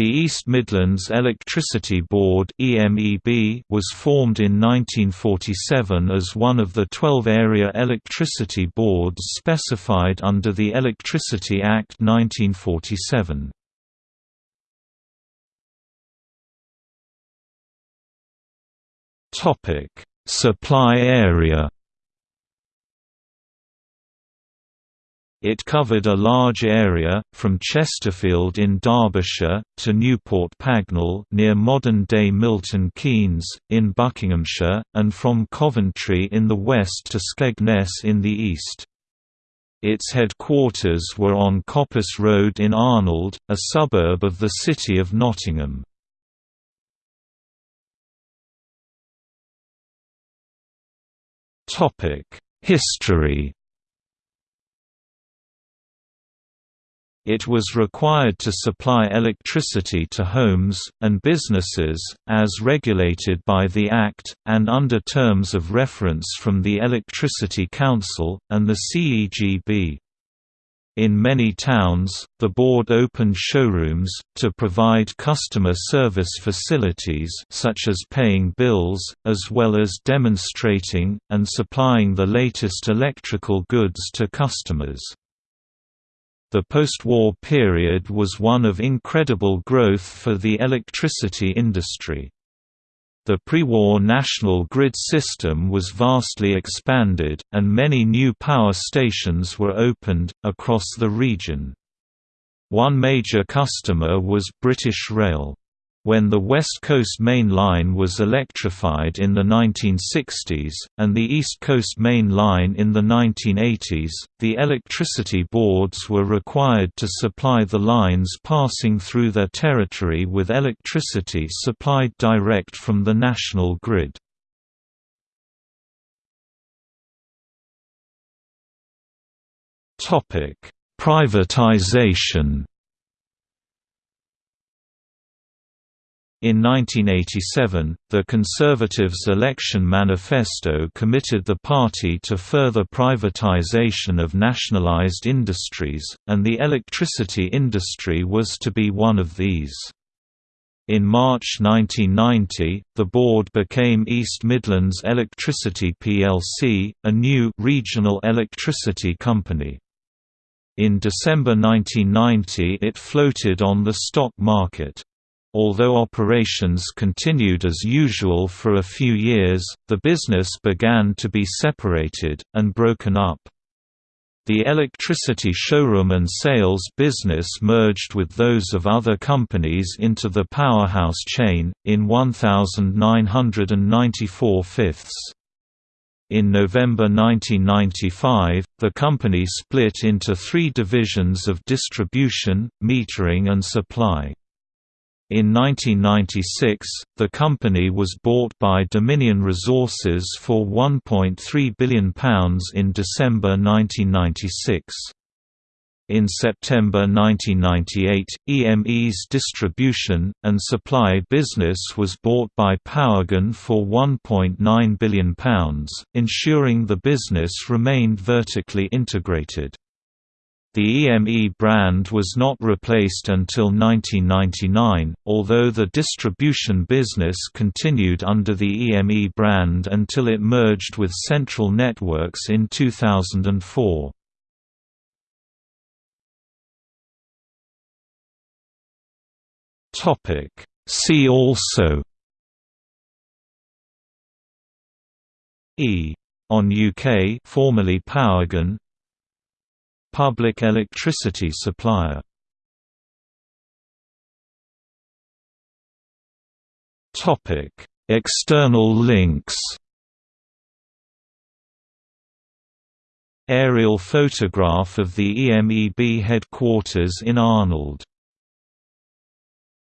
The East Midlands Electricity Board was formed in 1947 as one of the 12 area electricity boards specified under the Electricity Act 1947. Supply area It covered a large area, from Chesterfield in Derbyshire, to Newport Pagnell near modern-day Milton Keynes, in Buckinghamshire, and from Coventry in the west to Skegness in the east. Its headquarters were on Coppice Road in Arnold, a suburb of the city of Nottingham. History It was required to supply electricity to homes, and businesses, as regulated by the Act, and under terms of reference from the Electricity Council, and the CEGB. In many towns, the board opened showrooms, to provide customer service facilities such as paying bills, as well as demonstrating, and supplying the latest electrical goods to customers. The post-war period was one of incredible growth for the electricity industry. The pre-war national grid system was vastly expanded, and many new power stations were opened, across the region. One major customer was British Rail. When the West Coast Main Line was electrified in the 1960s, and the East Coast Main Line in the 1980s, the electricity boards were required to supply the lines passing through their territory with electricity supplied direct from the national grid. Privatization In 1987, the Conservatives' election manifesto committed the party to further privatization of nationalized industries, and the electricity industry was to be one of these. In March 1990, the board became East Midlands Electricity plc, a new regional electricity company. In December 1990 it floated on the stock market. Although operations continued as usual for a few years, the business began to be separated, and broken up. The electricity showroom and sales business merged with those of other companies into the Powerhouse chain, in 1994 fifths. In November 1995, the company split into three divisions of distribution, metering and supply. In 1996, the company was bought by Dominion Resources for £1.3 billion in December 1996. In September 1998, EME's distribution, and supply business was bought by Powergen for £1.9 billion, ensuring the business remained vertically integrated. The EME brand was not replaced until 1999, although the distribution business continued under the EME brand until it merged with Central Networks in 2004. See also E on UK formerly Powergen Public electricity supplier. External links. Aerial photograph of the EMEB headquarters in Arnold